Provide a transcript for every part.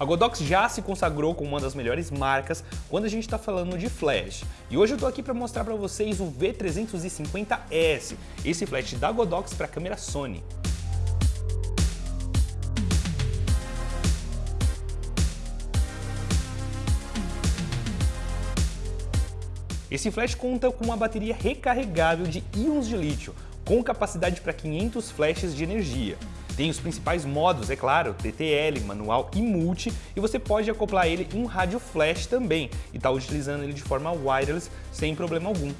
A Godox já se consagrou como uma das melhores marcas quando a gente está falando de flash. E hoje eu estou aqui para mostrar para vocês o V350S, esse flash da Godox para câmera Sony. Esse flash conta com uma bateria recarregável de íons de lítio, com capacidade para 500 flashes de energia. Tem os principais modos, é claro, TTL, manual e multi, e você pode acoplar ele em um rádio flash também, e estar tá utilizando ele de forma wireless sem problema algum.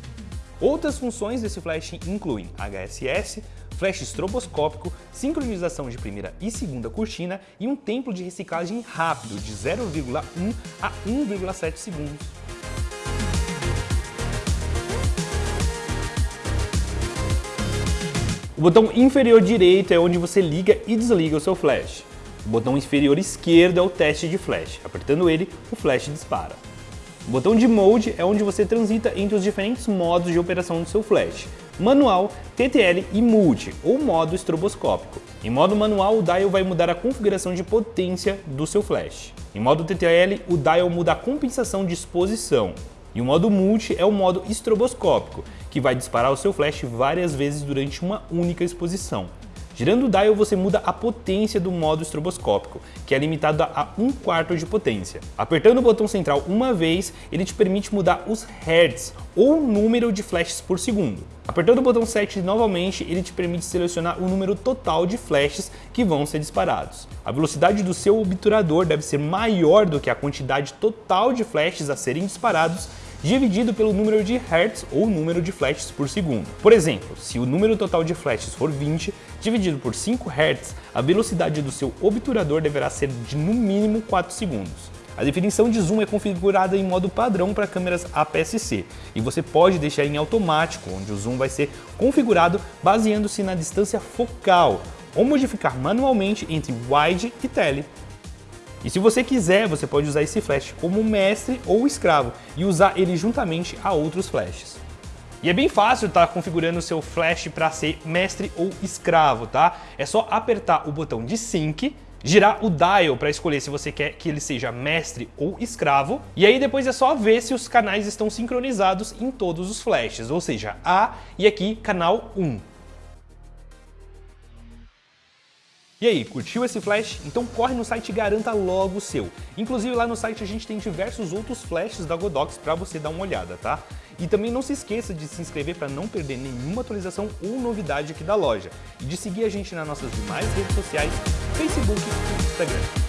Outras funções desse flash incluem HSS, flash estroboscópico, sincronização de primeira e segunda cortina e um tempo de reciclagem rápido de 0,1 a 1,7 segundos. O botão inferior direito é onde você liga e desliga o seu flash. O botão inferior esquerdo é o teste de flash. Apertando ele, o flash dispara. O botão de Mode é onde você transita entre os diferentes modos de operação do seu flash. Manual, TTL e Multi, ou modo estroboscópico. Em modo manual, o dial vai mudar a configuração de potência do seu flash. Em modo TTL, o dial muda a compensação de exposição. E o modo multi é o modo estroboscópico, que vai disparar o seu flash várias vezes durante uma única exposição. Girando o dial, você muda a potência do modo estroboscópico, que é limitado a 1 quarto de potência. Apertando o botão central uma vez, ele te permite mudar os hertz, ou número de flashes por segundo. Apertando o botão 7 novamente, ele te permite selecionar o número total de flashes que vão ser disparados. A velocidade do seu obturador deve ser maior do que a quantidade total de flashes a serem disparados dividido pelo número de hertz ou número de flashes por segundo. Por exemplo, se o número total de flashes for 20, dividido por 5 Hz, a velocidade do seu obturador deverá ser de no mínimo 4 segundos. A definição de zoom é configurada em modo padrão para câmeras APS-C e você pode deixar em automático, onde o zoom vai ser configurado baseando-se na distância focal, ou modificar manualmente entre wide e tele. E se você quiser, você pode usar esse flash como mestre ou escravo e usar ele juntamente a outros flashes. E é bem fácil estar tá configurando o seu flash para ser mestre ou escravo, tá? É só apertar o botão de sync, girar o dial para escolher se você quer que ele seja mestre ou escravo, e aí depois é só ver se os canais estão sincronizados em todos os flashes, ou seja, A e aqui canal 1. E aí, curtiu esse flash? Então corre no site e garanta logo o seu. Inclusive lá no site a gente tem diversos outros flashes da Godox para você dar uma olhada, tá? E também não se esqueça de se inscrever para não perder nenhuma atualização ou novidade aqui da loja. E de seguir a gente nas nossas demais redes sociais, Facebook e Instagram.